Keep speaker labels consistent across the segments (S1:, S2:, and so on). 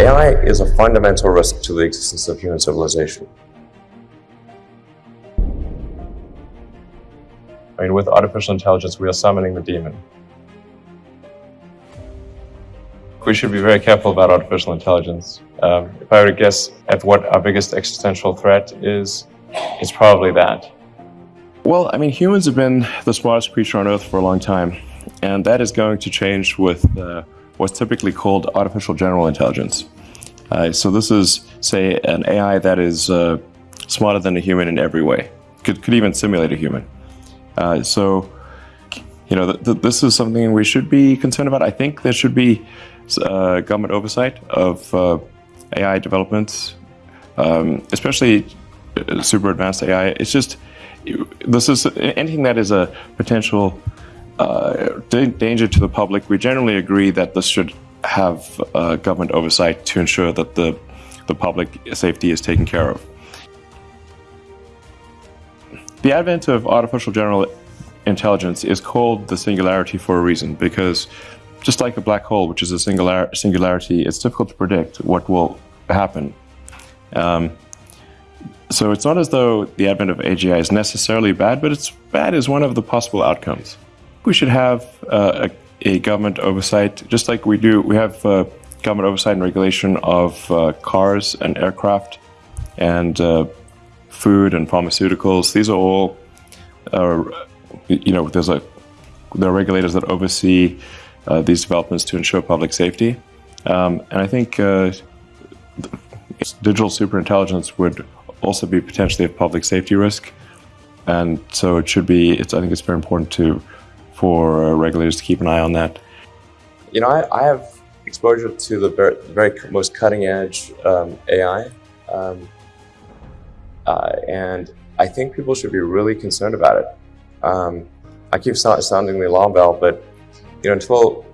S1: AI is a fundamental risk to the existence of human civilization. I mean, with artificial intelligence, we are summoning the demon. We should be very careful about artificial intelligence. Um, if I were to guess at what our biggest existential threat is, it's probably that.
S2: Well, I mean, humans have been the smartest creature on Earth for a long time, and that is going to change with uh, what's typically called artificial general intelligence. Uh, so this is, say, an AI that is uh, smarter than a human in every way, could, could even simulate a human. Uh, so, you know, th th this is something we should be concerned about. I think there should be uh, government oversight of uh, AI developments, um, especially uh, super advanced AI. It's just this is anything that is a potential uh, danger to the public. We generally agree that this should have uh, government oversight to ensure that the the public safety is taken care of. The advent of artificial general intelligence is called the singularity for a reason because just like a black hole, which is a singular singularity, it's difficult to predict what will happen. Um, so it's not as though the advent of AGI is necessarily bad, but it's bad as one of the possible outcomes. We should have uh, a, a, government oversight, just like we do. We have uh, government oversight and regulation of uh, cars and aircraft and uh, food and pharmaceuticals. These are all, uh, you know, there's a there are regulators that oversee uh, these developments to ensure public safety. Um, and I think digital superintelligence would also be potentially a public safety risk. And so it should be, it's, I think it's very important to, for uh, regulators to keep an eye on that.
S1: You know, I, I have exposure to the very, very most cutting edge um, AI. Um, uh, and I think people should be really concerned about it. Um, I keep sounding the alarm bell, but you know, until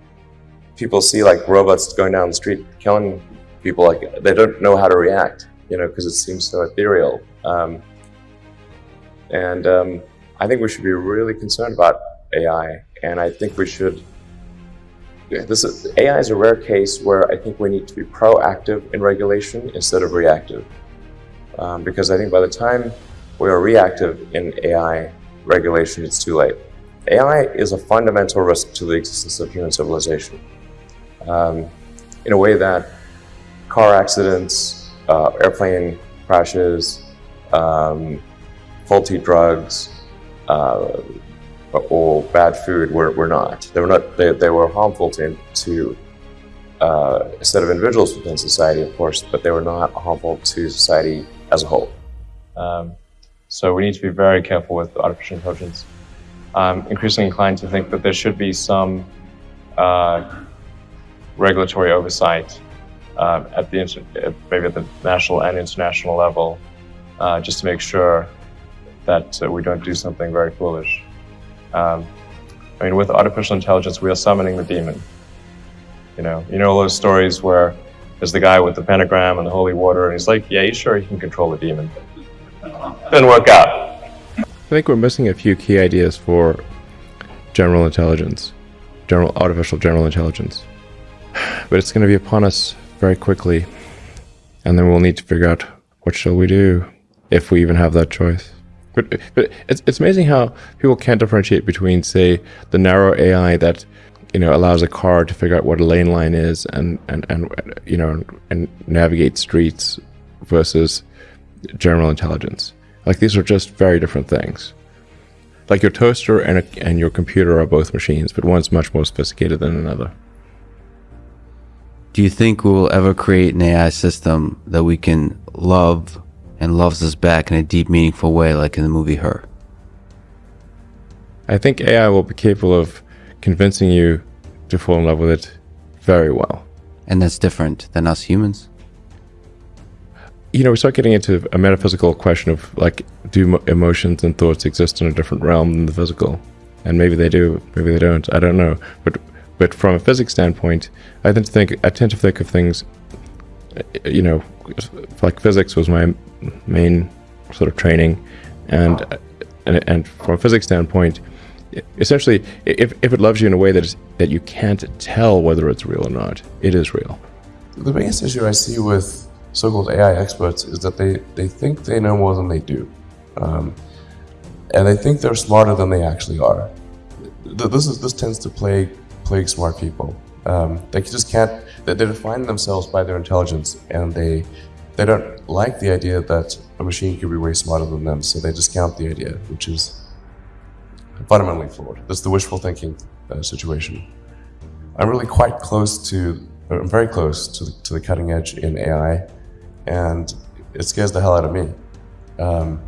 S1: people see like robots going down the street killing people, like they don't know how to react, you know, because it seems so ethereal. Um, and um, I think we should be really concerned about AI, and I think we should. This is, AI is a rare case where I think we need to be proactive in regulation instead of reactive, um, because I think by the time we are reactive in AI regulation, it's too late. AI is a fundamental risk to the existence of human civilization um, in a way that car accidents, uh, airplane crashes, um, faulty drugs, uh, or bad food were, were not. They were not. They, they were harmful to, to uh, a set of individuals within society, of course, but they were not harmful to society as a whole. Um, so we need to be very careful with artificial intelligence. I'm increasingly inclined to think that there should be some uh, regulatory oversight uh, at the maybe at the national and international level, uh, just to make sure that uh, we don't do something very foolish. Um, I mean, with artificial intelligence, we are summoning the demon. You know, you know those stories where there's the guy with the pentagram and the holy water, and he's like, "Yeah, he's sure he can control the demon." Didn't work out.
S3: I think we're missing a few key ideas for general intelligence, general artificial general intelligence. But it's going to be upon us very quickly, and then we'll need to figure out what shall we do if we even have that choice. But, but it's, it's amazing how people can't differentiate between, say, the narrow AI that you know allows a car to figure out what a lane line is and and and you know and navigate streets versus general intelligence. Like these are just very different things. Like your toaster and, a, and your computer are both machines, but one's much more sophisticated than another.
S4: Do you think we will ever create an AI system that we can love and loves us back in a deep, meaningful way, like in the movie Her?
S3: I think AI will be capable of convincing you to fall in love with it very well.
S4: And that's different than us humans?
S3: you know, we start getting into a metaphysical question of like, do emotions and thoughts exist in a different realm than the physical? And maybe they do, maybe they don't. I don't know. But but from a physics standpoint, I tend to think I tend to think of things. You know, like physics was my main sort of training, and and, and from a physics standpoint, essentially, if if it loves you in a way that is that you can't tell whether it's real or not, it is real.
S5: the biggest issue I see with so-called AI experts is that they, they think they know more than they do. Um, and they think they're smarter than they actually are. This, is, this tends to plague, plague smart people. Um, they just can't, they, define themselves by their intelligence and they, they don't like the idea that a machine could be way smarter than them, so they discount the idea, which is fundamentally flawed. That's the wishful thinking uh, situation. I'm really quite close to, I'm very close to the, to the cutting edge in AI, and it scares the hell out of me. Um,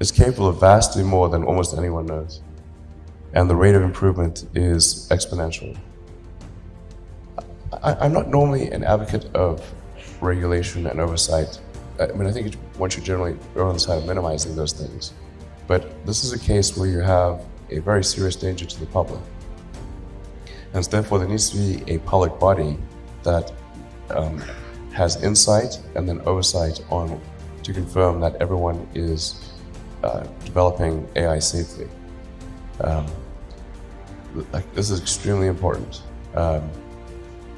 S5: it's capable of vastly more than almost anyone knows, and the rate of improvement is exponential. I, I'm not normally an advocate of regulation and oversight. I mean, I think one should generally err on the side of minimizing those things. But this is a case where you have a very serious danger to the public. And therefore, there needs to be a public body that um, has insight and then oversight on to confirm that everyone is uh, developing AI safely. Um, this is extremely important. Um,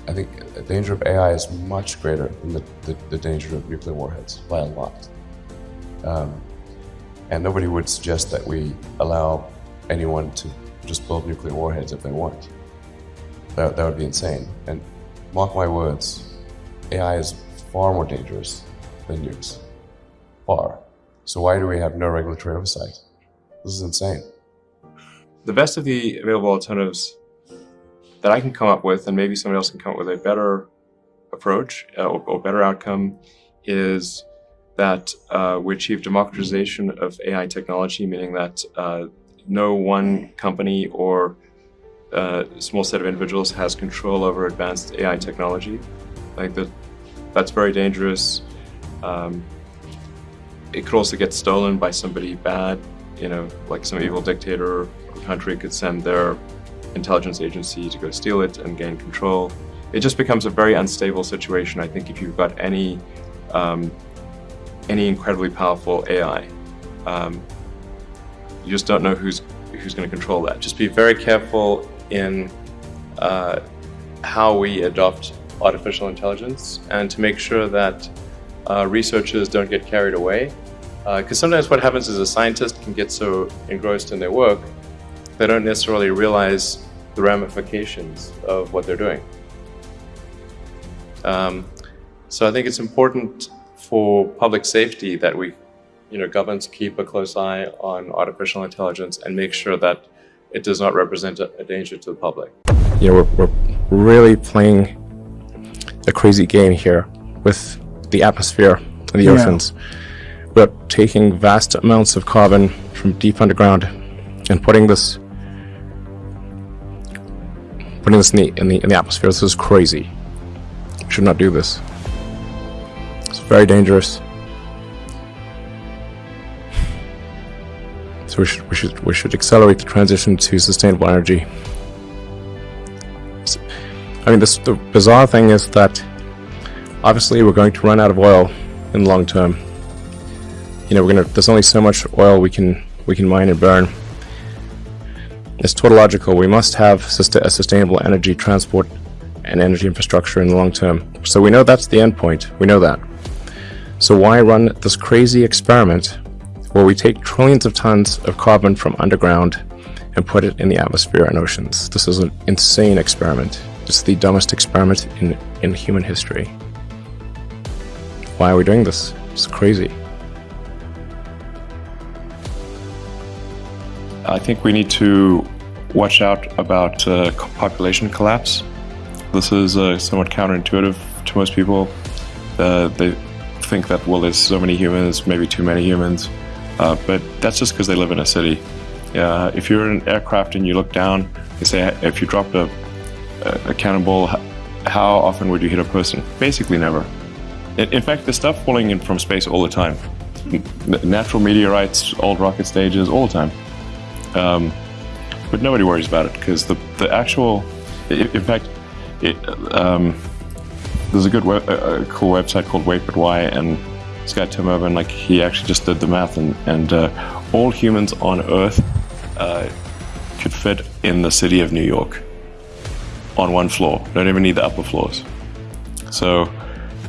S5: I think the danger of AI is much greater than the, the, the danger of nuclear warheads by a lot. Um, and nobody would suggest that we allow anyone to just build nuclear warheads if they want. That, that would be insane. And mark my words, AI is far more dangerous than nukes. Far. So why do we have no regulatory oversight? This is insane.
S2: The best of the available alternatives that I can come up with, and maybe somebody else can come up with a better approach uh, or, or, better outcome, is that uh, we achieve democratization of AI technology, meaning that uh, no one company or uh, small set of individuals has control over advanced AI technology. Like that, that's very dangerous. Um, it could also get stolen by somebody bad, you know, like some evil dictator or country could send their intelligence agency to go steal it and gain control. It just becomes a very unstable situation, I think, if you've got any um, any incredibly powerful AI. Um, you just don't know who's who's going to control that. Just be very careful in uh, how we adopt artificial intelligence and to make sure that uh, researchers don't get carried away. Because uh, sometimes what happens is a scientist can get so engrossed in their work, they don't necessarily realize the ramifications of what they're doing. Um, so I think it's important for public safety that we, you know, governments keep a close eye on artificial intelligence and make sure that it does not represent a, a danger to the public.
S3: You know, we're, we're really playing a crazy game here with the atmosphere and the yeah. oceans. We're taking vast amounts of carbon from deep underground and putting this putting this in the in the, in the atmosphere. This is crazy. We should not do this. It's very dangerous. So we should we should we should accelerate the transition to sustainable energy. I mean, this the bizarre thing is that obviously we're going to run out of oil in the long term. You know, we're gonna. There's only so much oil we can we can mine and burn. It's tautological. We must have a sustainable energy transport and energy infrastructure in the long term. So we know that's the end point. We know that. So why run this crazy experiment where we take trillions of tons of carbon from underground and put it in the atmosphere and oceans? This is an insane experiment. It's the dumbest experiment in, in human history. Why are we doing this? It's crazy.
S2: I think we need to watch out about uh, population collapse. This is uh, somewhat counterintuitive to most people. Uh, they think that, well, there's so many humans, maybe too many humans, uh, but that's just because they live in a city. if you're in an aircraft and you look down, they say if you dropped a, a cannonball, how often would you hit a person? Basically never. In, in fact, there's stuff falling in from space all the time. Natural meteorites, old rocket stages, all the time. Um, but nobody worries about it because the, the actual, in fact, it, um, there's a good, web, a, cool website called Wait But Why, and this guy Tim Urban, like he actually just did the math, and and uh, all humans on Earth uh, could fit in the city of New York on one floor. Don't even need the upper floors.
S6: So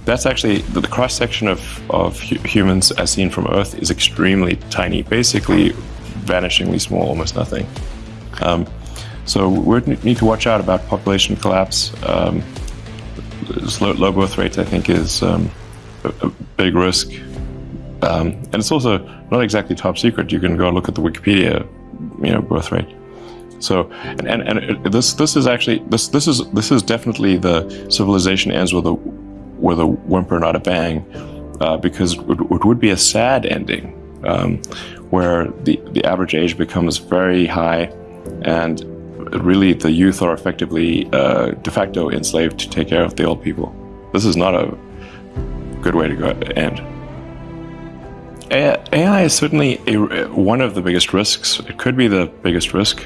S6: that's actually the, cross section of, of hu- humans as seen from Earth is extremely tiny, basically vanishingly small, almost nothing. Um, so we need to watch out about population collapse. Um, low, low, birth rates, I think, is um, a, a, big risk. Um, and it's also not exactly top secret. You can go look at the Wikipedia, you know, birth rate. So, and, and, and this this is actually this this is this is definitely the civilization ends with a with a whimper, not a bang, uh, because it, it, would be a sad ending, um, where the the average age becomes very high, and really the youth are effectively uh, de facto enslaved to take care of the old people. This is not a good way to go end. AI is certainly a, one of the biggest risks. It could be the biggest risk.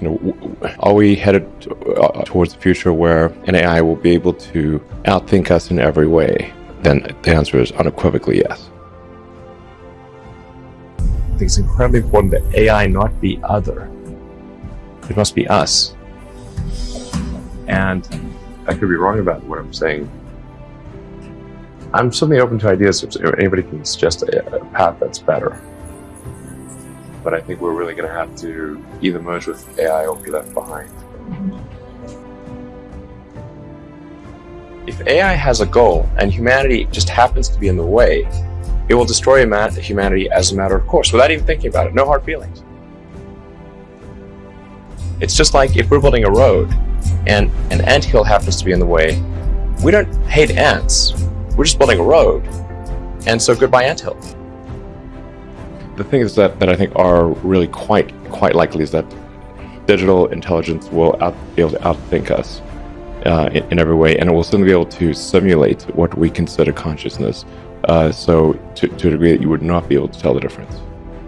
S7: You know, are we headed uh, towards the future where an AI will be able to outthink us in every way? Then the answer is unequivocally yes.
S2: Think it's incredibly important that AI not be other. It must be us. And I could be wrong about what I'm saying. I'm certainly open to ideas if anybody can suggest a, a path that's better. But I think we're really going to have to either merge with AI or be left behind. If AI has a goal and humanity just happens to be in the way, it will destroy humanity as a matter of course, without even thinking about it. No hard feelings. It's just like if we're building a road and an ant hill happens to be in the way, we don't hate ants. We're just building a road. And so goodbye ant hill.
S7: The things that, that I think are really quite quite likely is that digital intelligence will out, be able to outthink us uh, in, in, every way, and it will certainly be able to simulate what we consider consciousness. Uh, so to, to a degree that you would not be able to tell the difference.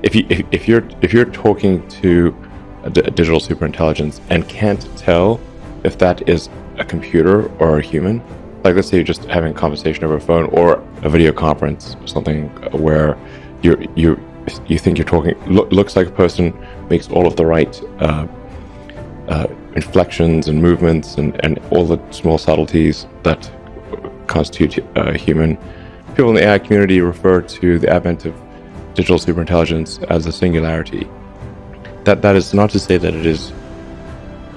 S7: If you if, if you're if you're talking to a digital superintelligence and can't tell if that is a computer or a human. Like, let's say you're just having a conversation over a phone or a video conference, or something where you you you think you're talking lo- looks like a person makes all of the right uh, uh, inflections and movements and, and all the small subtleties that constitute uh, human. People in the AI community refer to the advent of digital superintelligence as a singularity that that is not to say that it is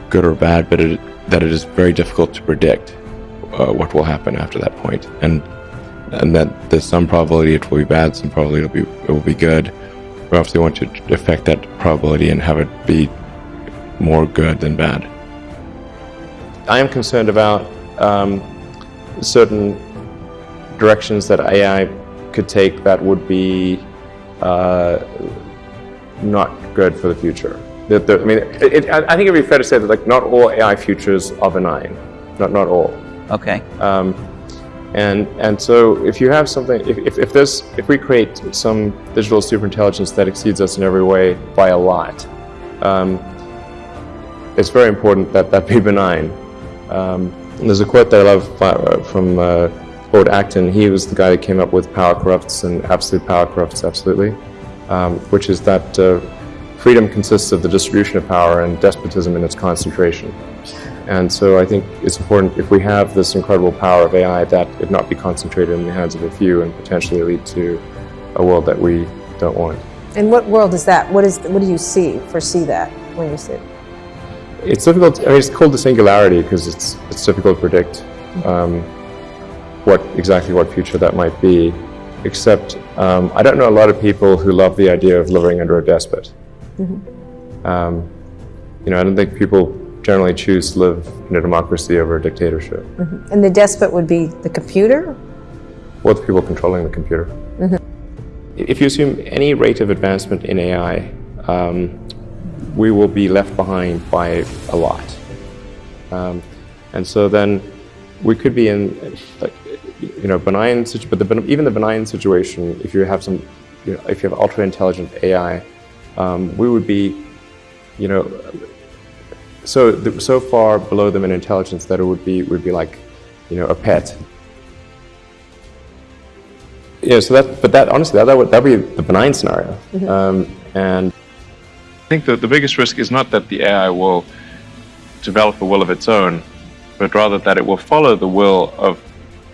S7: good or bad, but it, that it is very difficult to predict uh, what will happen after that point, and and that there's some probability it will be bad, some probability it will be it will be good. We obviously want to affect that probability and have it be more good than bad.
S2: I am concerned about um, certain directions that AI could take that would be uh, not good for the future. The, the, I mean, it, it, I think it'd be fair to say that like not all AI futures are benign, not not all.
S4: Okay.
S2: Um, and and so if you have something, if, if, if there's if we create some digital superintelligence that exceeds us in every way by a lot, um, it's very important that that be benign. Um, there's a quote that I love uh, from uh, Lord Acton. He was the guy who came up with power corrupts and absolute power corrupts absolutely um, which is that uh, freedom consists of the distribution of power and despotism in its concentration. And so I think it's important if we have this incredible power of AI that it not be concentrated in the hands of a few and potentially lead to a world that we don't want.
S8: And what world is that? What is what do you see foresee that when you see it?
S2: It's difficult. I mean, it's called the singularity because it's it's difficult to predict um, what exactly what future that might be except um, I don't know a lot of people who love the idea of living under a despot. Mm-hmm. Um, you know, I don't think people generally choose to live in a democracy over a dictatorship.
S8: Mm-hmm. And the despot would be the computer?
S2: Or the people controlling the computer. Mm-hmm. If you assume any rate of advancement in AI, um, we will be left behind by a lot. Um, and so then we could be in, like, you know, benign, but the, even the benign situation, if you have some, you know, if you have ultra intelligent AI, um, we would be, you know, so so far below them in intelligence that it would be would be like, you know, a pet. Yeah, so that, but that honestly, that, that would that would be the benign scenario, mm -hmm. um, and
S6: I think that the biggest risk is not that the AI will develop a will of its own,
S2: but rather that it will follow the will of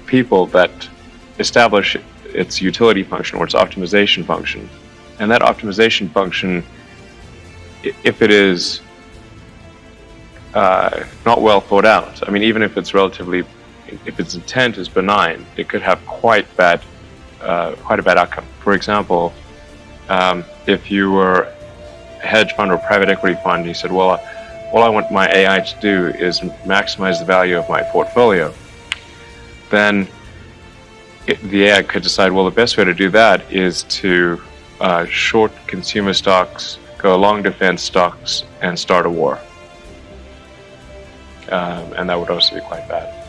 S2: people that establish its utility function or its optimization function. And that optimization function, if it is uh, not well thought out, I mean, even if it's relatively, if its intent is benign, it could have quite bad, uh, quite a bad outcome. For example, um, if you were hedge fund or private equity fund, he said, well, all I want my AI to do is maximize the value of my portfolio, then it, the AI could decide, well, the best way to do that is to uh, short consumer stocks, go long defense stocks, and start a war. Um, and that would also be quite bad.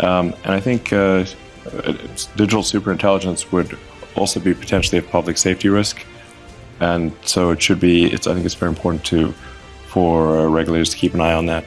S2: Um, and I think uh, uh, digital superintelligence would also be potentially a public safety risk, and so it should be. I think it's very important to for regulators to keep an eye on that.